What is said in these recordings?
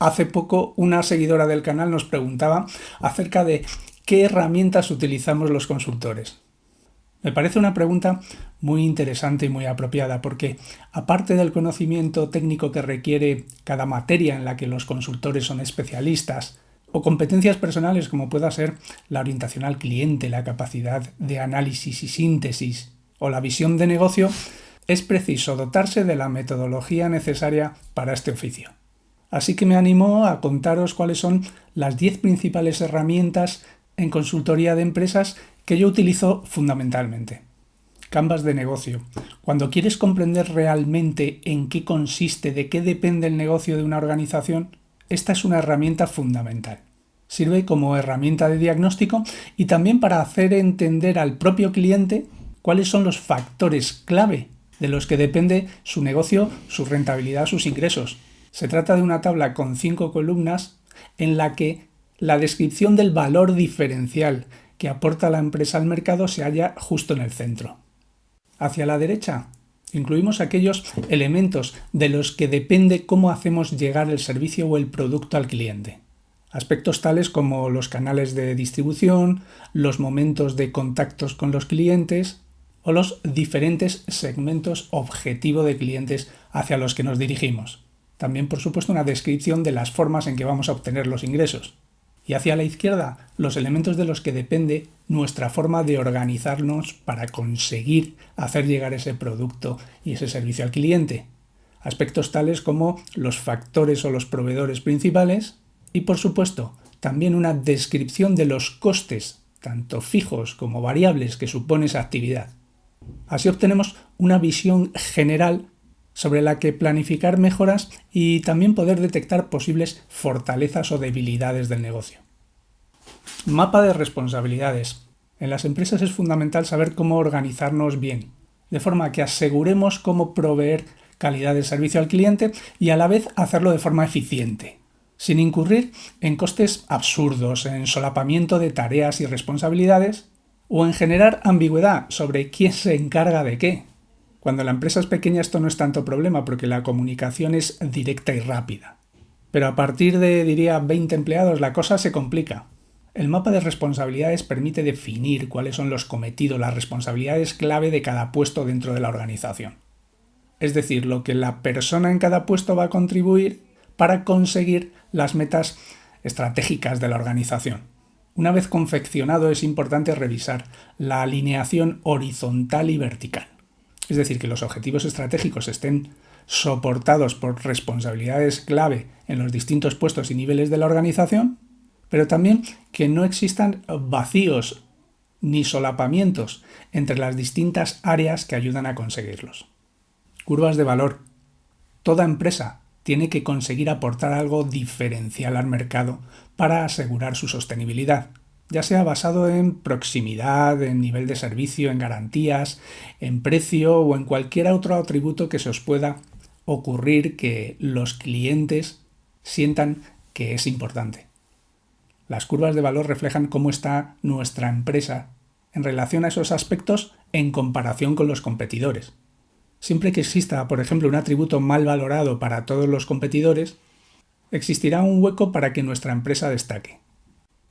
Hace poco una seguidora del canal nos preguntaba acerca de qué herramientas utilizamos los consultores. Me parece una pregunta muy interesante y muy apropiada porque aparte del conocimiento técnico que requiere cada materia en la que los consultores son especialistas, o competencias personales como pueda ser la orientación al cliente, la capacidad de análisis y síntesis o la visión de negocio, es preciso dotarse de la metodología necesaria para este oficio. Así que me animo a contaros cuáles son las 10 principales herramientas en consultoría de empresas que yo utilizo fundamentalmente. Canvas de negocio. Cuando quieres comprender realmente en qué consiste, de qué depende el negocio de una organización, esta es una herramienta fundamental. Sirve como herramienta de diagnóstico y también para hacer entender al propio cliente cuáles son los factores clave de los que depende su negocio, su rentabilidad, sus ingresos. Se trata de una tabla con cinco columnas en la que la descripción del valor diferencial que aporta la empresa al mercado se halla justo en el centro. Hacia la derecha incluimos aquellos elementos de los que depende cómo hacemos llegar el servicio o el producto al cliente. Aspectos tales como los canales de distribución, los momentos de contactos con los clientes o los diferentes segmentos objetivo de clientes hacia los que nos dirigimos. También, por supuesto, una descripción de las formas en que vamos a obtener los ingresos. Y hacia la izquierda, los elementos de los que depende nuestra forma de organizarnos para conseguir hacer llegar ese producto y ese servicio al cliente. Aspectos tales como los factores o los proveedores principales y, por supuesto, también una descripción de los costes, tanto fijos como variables, que supone esa actividad. Así obtenemos una visión general sobre la que planificar mejoras y también poder detectar posibles fortalezas o debilidades del negocio. Mapa de responsabilidades. En las empresas es fundamental saber cómo organizarnos bien, de forma que aseguremos cómo proveer calidad de servicio al cliente y a la vez hacerlo de forma eficiente, sin incurrir en costes absurdos, en solapamiento de tareas y responsabilidades o en generar ambigüedad sobre quién se encarga de qué, cuando la empresa es pequeña esto no es tanto problema porque la comunicación es directa y rápida. Pero a partir de, diría, 20 empleados la cosa se complica. El mapa de responsabilidades permite definir cuáles son los cometidos, las responsabilidades clave de cada puesto dentro de la organización. Es decir, lo que la persona en cada puesto va a contribuir para conseguir las metas estratégicas de la organización. Una vez confeccionado es importante revisar la alineación horizontal y vertical es decir, que los objetivos estratégicos estén soportados por responsabilidades clave en los distintos puestos y niveles de la organización, pero también que no existan vacíos ni solapamientos entre las distintas áreas que ayudan a conseguirlos. Curvas de valor. Toda empresa tiene que conseguir aportar algo diferencial al mercado para asegurar su sostenibilidad ya sea basado en proximidad, en nivel de servicio, en garantías, en precio o en cualquier otro atributo que se os pueda ocurrir que los clientes sientan que es importante. Las curvas de valor reflejan cómo está nuestra empresa en relación a esos aspectos en comparación con los competidores. Siempre que exista, por ejemplo, un atributo mal valorado para todos los competidores, existirá un hueco para que nuestra empresa destaque.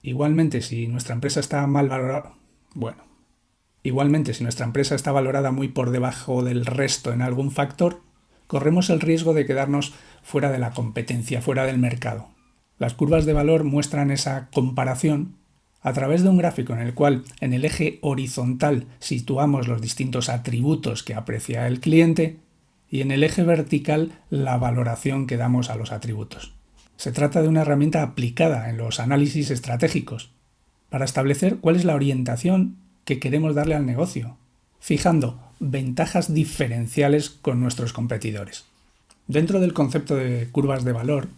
Igualmente, si nuestra empresa está mal valorada, bueno, igualmente si nuestra empresa está valorada muy por debajo del resto en algún factor, corremos el riesgo de quedarnos fuera de la competencia, fuera del mercado. Las curvas de valor muestran esa comparación a través de un gráfico en el cual en el eje horizontal situamos los distintos atributos que aprecia el cliente y en el eje vertical la valoración que damos a los atributos. Se trata de una herramienta aplicada en los análisis estratégicos para establecer cuál es la orientación que queremos darle al negocio, fijando ventajas diferenciales con nuestros competidores. Dentro del concepto de curvas de valor,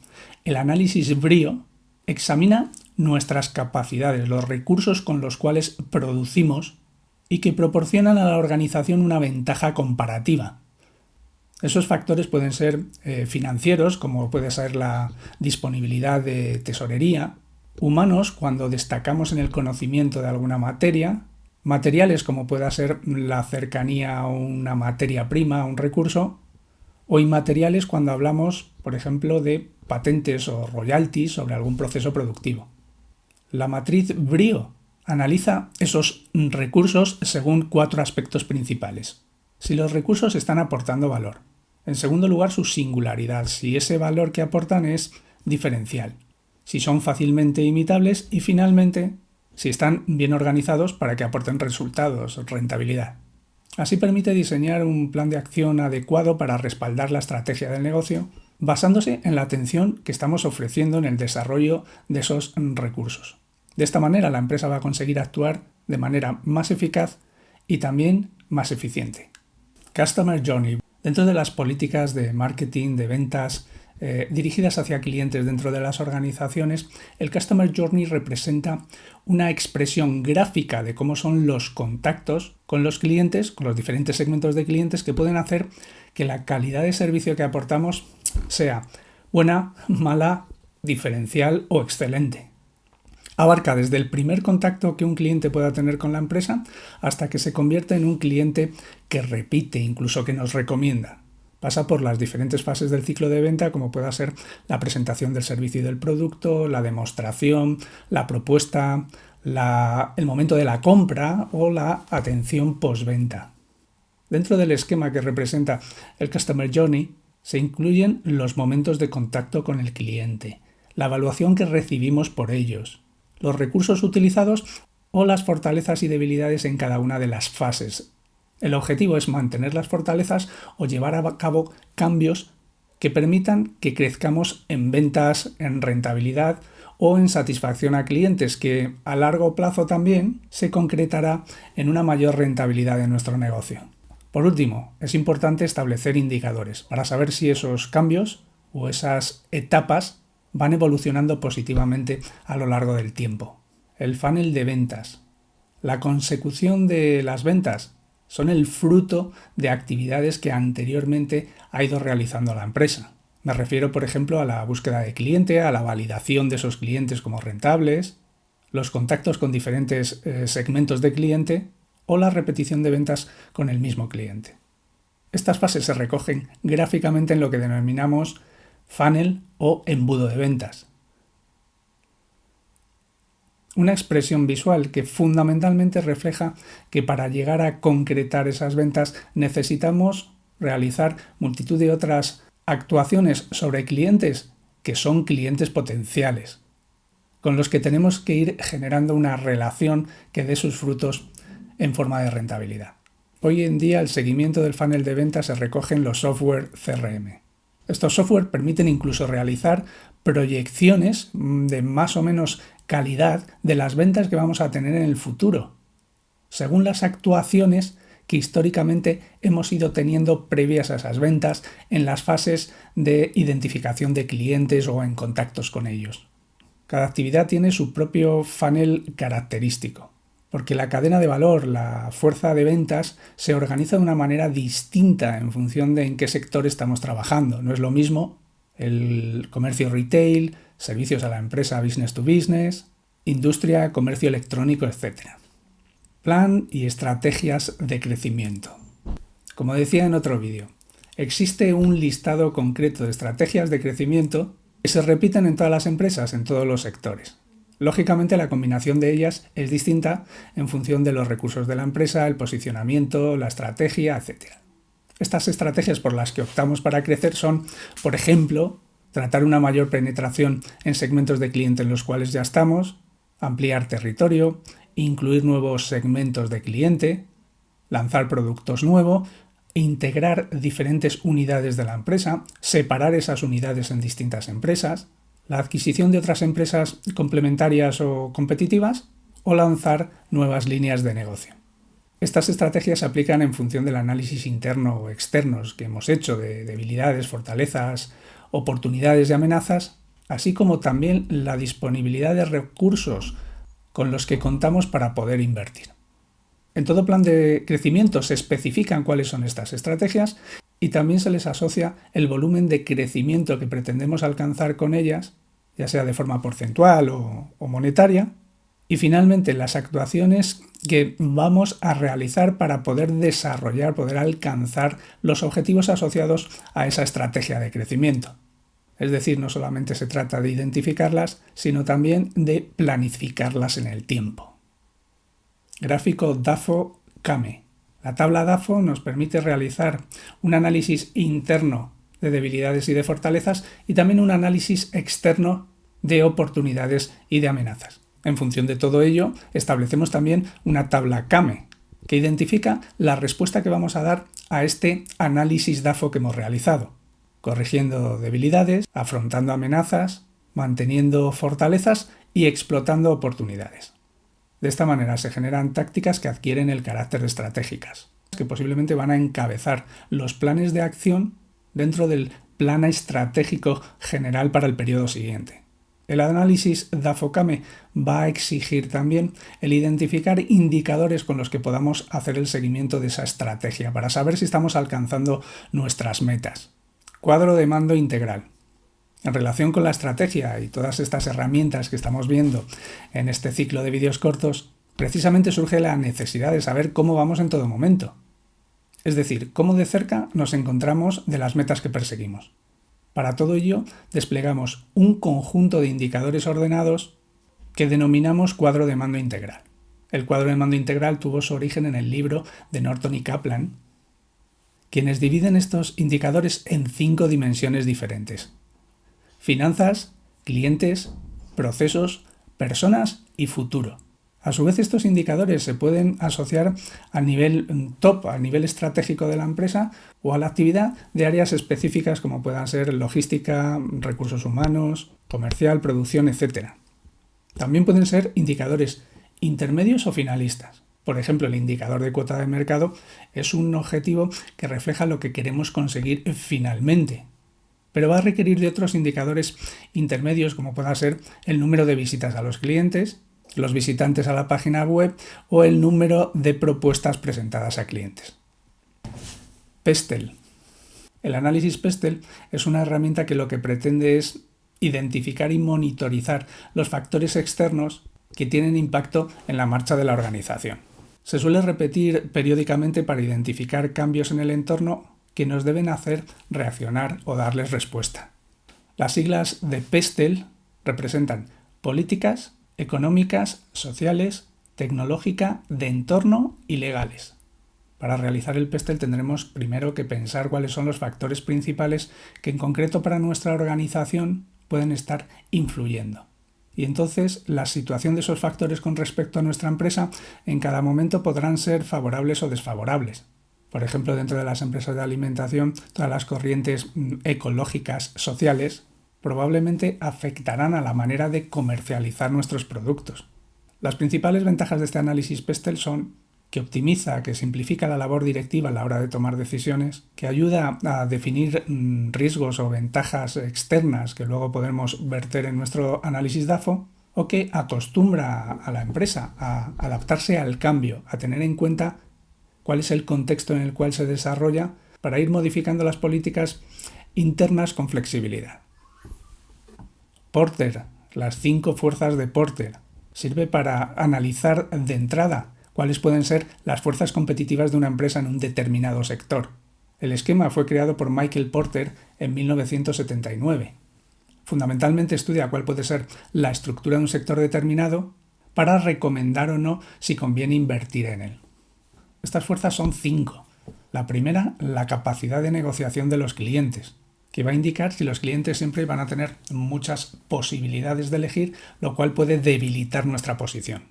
el análisis BRIO examina nuestras capacidades, los recursos con los cuales producimos y que proporcionan a la organización una ventaja comparativa, esos factores pueden ser eh, financieros, como puede ser la disponibilidad de tesorería, humanos, cuando destacamos en el conocimiento de alguna materia, materiales, como pueda ser la cercanía a una materia prima, a un recurso, o inmateriales cuando hablamos, por ejemplo, de patentes o royalties sobre algún proceso productivo. La matriz BRIO analiza esos recursos según cuatro aspectos principales. Si los recursos están aportando valor. En segundo lugar, su singularidad, si ese valor que aportan es diferencial. Si son fácilmente imitables y finalmente, si están bien organizados para que aporten resultados, rentabilidad. Así permite diseñar un plan de acción adecuado para respaldar la estrategia del negocio, basándose en la atención que estamos ofreciendo en el desarrollo de esos recursos. De esta manera la empresa va a conseguir actuar de manera más eficaz y también más eficiente. Customer Journey. Dentro de las políticas de marketing, de ventas, eh, dirigidas hacia clientes dentro de las organizaciones, el Customer Journey representa una expresión gráfica de cómo son los contactos con los clientes, con los diferentes segmentos de clientes que pueden hacer que la calidad de servicio que aportamos sea buena, mala, diferencial o excelente. Abarca desde el primer contacto que un cliente pueda tener con la empresa hasta que se convierte en un cliente que repite, incluso que nos recomienda pasa por las diferentes fases del ciclo de venta, como pueda ser la presentación del servicio y del producto, la demostración, la propuesta, el momento de la compra o la atención postventa. Dentro del esquema que representa el Customer Journey se incluyen los momentos de contacto con el cliente, la evaluación que recibimos por ellos, los recursos utilizados o las fortalezas y debilidades en cada una de las fases el objetivo es mantener las fortalezas o llevar a cabo cambios que permitan que crezcamos en ventas, en rentabilidad o en satisfacción a clientes, que a largo plazo también se concretará en una mayor rentabilidad de nuestro negocio. Por último, es importante establecer indicadores para saber si esos cambios o esas etapas van evolucionando positivamente a lo largo del tiempo. El funnel de ventas. La consecución de las ventas son el fruto de actividades que anteriormente ha ido realizando la empresa. Me refiero, por ejemplo, a la búsqueda de cliente, a la validación de esos clientes como rentables, los contactos con diferentes eh, segmentos de cliente o la repetición de ventas con el mismo cliente. Estas fases se recogen gráficamente en lo que denominamos funnel o embudo de ventas una expresión visual que fundamentalmente refleja que para llegar a concretar esas ventas necesitamos realizar multitud de otras actuaciones sobre clientes que son clientes potenciales, con los que tenemos que ir generando una relación que dé sus frutos en forma de rentabilidad. Hoy en día el seguimiento del funnel de ventas se recoge en los software CRM. Estos software permiten incluso realizar proyecciones de más o menos calidad de las ventas que vamos a tener en el futuro, según las actuaciones que históricamente hemos ido teniendo previas a esas ventas en las fases de identificación de clientes o en contactos con ellos. Cada actividad tiene su propio funnel característico, porque la cadena de valor, la fuerza de ventas, se organiza de una manera distinta en función de en qué sector estamos trabajando. No es lo mismo el comercio retail, servicios a la empresa business to business, industria, comercio electrónico, etc. Plan y estrategias de crecimiento. Como decía en otro vídeo, existe un listado concreto de estrategias de crecimiento que se repiten en todas las empresas, en todos los sectores. Lógicamente la combinación de ellas es distinta en función de los recursos de la empresa, el posicionamiento, la estrategia, etc. Estas estrategias por las que optamos para crecer son, por ejemplo, tratar una mayor penetración en segmentos de cliente en los cuales ya estamos, ampliar territorio, incluir nuevos segmentos de cliente, lanzar productos nuevos, integrar diferentes unidades de la empresa, separar esas unidades en distintas empresas, la adquisición de otras empresas complementarias o competitivas o lanzar nuevas líneas de negocio. Estas estrategias se aplican en función del análisis interno o externos que hemos hecho de debilidades, fortalezas, oportunidades y amenazas, así como también la disponibilidad de recursos con los que contamos para poder invertir. En todo plan de crecimiento se especifican cuáles son estas estrategias y también se les asocia el volumen de crecimiento que pretendemos alcanzar con ellas, ya sea de forma porcentual o, o monetaria, y finalmente las actuaciones que vamos a realizar para poder desarrollar, poder alcanzar los objetivos asociados a esa estrategia de crecimiento. Es decir, no solamente se trata de identificarlas, sino también de planificarlas en el tiempo. Gráfico DAFO-CAME. La tabla DAFO nos permite realizar un análisis interno de debilidades y de fortalezas y también un análisis externo de oportunidades y de amenazas. En función de todo ello, establecemos también una tabla CAME, que identifica la respuesta que vamos a dar a este análisis DAFO que hemos realizado, corrigiendo debilidades, afrontando amenazas, manteniendo fortalezas y explotando oportunidades. De esta manera se generan tácticas que adquieren el carácter estratégicas, que posiblemente van a encabezar los planes de acción dentro del plan estratégico general para el periodo siguiente. El análisis DAFOCAME va a exigir también el identificar indicadores con los que podamos hacer el seguimiento de esa estrategia para saber si estamos alcanzando nuestras metas. Cuadro de mando integral. En relación con la estrategia y todas estas herramientas que estamos viendo en este ciclo de vídeos cortos, precisamente surge la necesidad de saber cómo vamos en todo momento. Es decir, cómo de cerca nos encontramos de las metas que perseguimos. Para todo ello, desplegamos un conjunto de indicadores ordenados que denominamos cuadro de mando integral. El cuadro de mando integral tuvo su origen en el libro de Norton y Kaplan, quienes dividen estos indicadores en cinco dimensiones diferentes. Finanzas, clientes, procesos, personas y futuro. A su vez, estos indicadores se pueden asociar a nivel mm, top, a nivel estratégico de la empresa o a la actividad de áreas específicas como puedan ser logística, recursos humanos, comercial, producción, etc. También pueden ser indicadores intermedios o finalistas. Por ejemplo, el indicador de cuota de mercado es un objetivo que refleja lo que queremos conseguir finalmente, pero va a requerir de otros indicadores intermedios como pueda ser el número de visitas a los clientes, los visitantes a la página web o el número de propuestas presentadas a clientes. Pestel. El análisis Pestel es una herramienta que lo que pretende es identificar y monitorizar los factores externos que tienen impacto en la marcha de la organización. Se suele repetir periódicamente para identificar cambios en el entorno que nos deben hacer reaccionar o darles respuesta. Las siglas de PESTEL representan políticas, económicas, sociales, tecnológica, de entorno y legales. Para realizar el PESTEL tendremos primero que pensar cuáles son los factores principales que en concreto para nuestra organización pueden estar influyendo. Y entonces la situación de esos factores con respecto a nuestra empresa en cada momento podrán ser favorables o desfavorables. Por ejemplo, dentro de las empresas de alimentación, todas las corrientes mm, ecológicas sociales probablemente afectarán a la manera de comercializar nuestros productos. Las principales ventajas de este análisis PESTEL son que optimiza, que simplifica la labor directiva a la hora de tomar decisiones, que ayuda a definir mm, riesgos o ventajas externas que luego podemos verter en nuestro análisis DAFO, o que acostumbra a la empresa a adaptarse al cambio, a tener en cuenta cuál es el contexto en el cual se desarrolla para ir modificando las políticas internas con flexibilidad. Porter, las cinco fuerzas de Porter, sirve para analizar de entrada cuáles pueden ser las fuerzas competitivas de una empresa en un determinado sector. El esquema fue creado por Michael Porter en 1979. Fundamentalmente estudia cuál puede ser la estructura de un sector determinado para recomendar o no si conviene invertir en él. Estas fuerzas son cinco. La primera, la capacidad de negociación de los clientes que va a indicar si los clientes siempre van a tener muchas posibilidades de elegir, lo cual puede debilitar nuestra posición.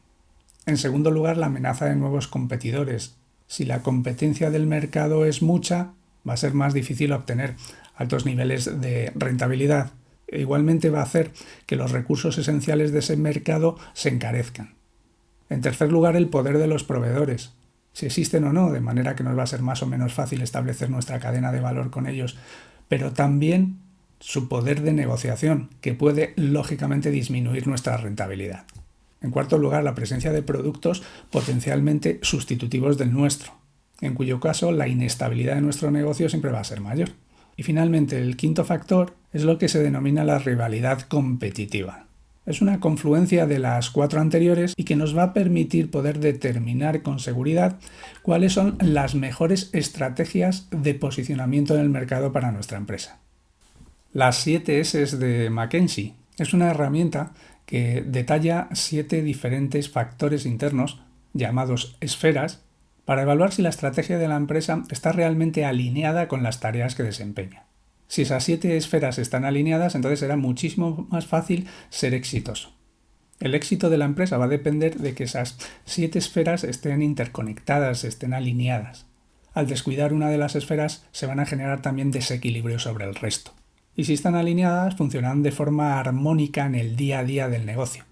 En segundo lugar, la amenaza de nuevos competidores. Si la competencia del mercado es mucha, va a ser más difícil obtener altos niveles de rentabilidad. E igualmente va a hacer que los recursos esenciales de ese mercado se encarezcan. En tercer lugar, el poder de los proveedores si existen o no, de manera que nos va a ser más o menos fácil establecer nuestra cadena de valor con ellos pero también su poder de negociación, que puede lógicamente disminuir nuestra rentabilidad. En cuarto lugar, la presencia de productos potencialmente sustitutivos del nuestro, en cuyo caso la inestabilidad de nuestro negocio siempre va a ser mayor. Y finalmente, el quinto factor es lo que se denomina la rivalidad competitiva. Es una confluencia de las cuatro anteriores y que nos va a permitir poder determinar con seguridad cuáles son las mejores estrategias de posicionamiento en el mercado para nuestra empresa. Las 7 S de Mackenzie es una herramienta que detalla siete diferentes factores internos llamados esferas para evaluar si la estrategia de la empresa está realmente alineada con las tareas que desempeña. Si esas siete esferas están alineadas, entonces será muchísimo más fácil ser exitoso. El éxito de la empresa va a depender de que esas siete esferas estén interconectadas, estén alineadas. Al descuidar una de las esferas se van a generar también desequilibrios sobre el resto. Y si están alineadas, funcionarán de forma armónica en el día a día del negocio.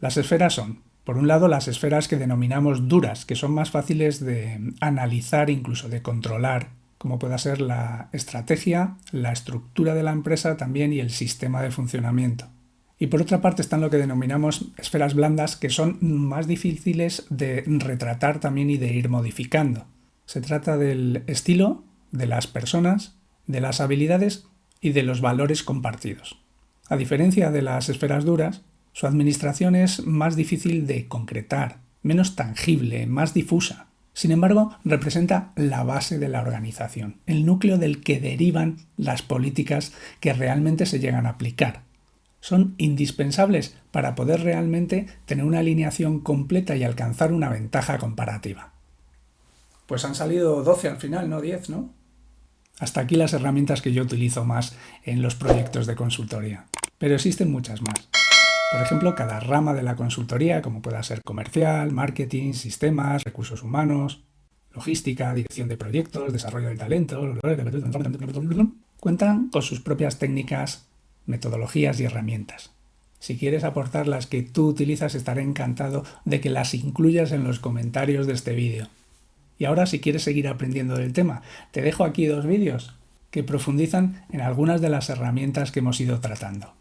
Las esferas son, por un lado, las esferas que denominamos duras, que son más fáciles de analizar, incluso de controlar, como pueda ser la estrategia, la estructura de la empresa también y el sistema de funcionamiento. Y por otra parte están lo que denominamos esferas blandas, que son más difíciles de retratar también y de ir modificando. Se trata del estilo, de las personas, de las habilidades y de los valores compartidos. A diferencia de las esferas duras, su administración es más difícil de concretar, menos tangible, más difusa. Sin embargo, representa la base de la organización, el núcleo del que derivan las políticas que realmente se llegan a aplicar son indispensables para poder realmente tener una alineación completa y alcanzar una ventaja comparativa. Pues han salido 12 al final, no 10, ¿no? Hasta aquí las herramientas que yo utilizo más en los proyectos de consultoría. Pero existen muchas más. Por ejemplo, cada rama de la consultoría, como pueda ser comercial, marketing, sistemas, recursos humanos, logística, dirección de proyectos, desarrollo del talento, cuentan con sus propias técnicas metodologías y herramientas. Si quieres aportar las que tú utilizas, estaré encantado de que las incluyas en los comentarios de este vídeo. Y ahora, si quieres seguir aprendiendo del tema, te dejo aquí dos vídeos que profundizan en algunas de las herramientas que hemos ido tratando.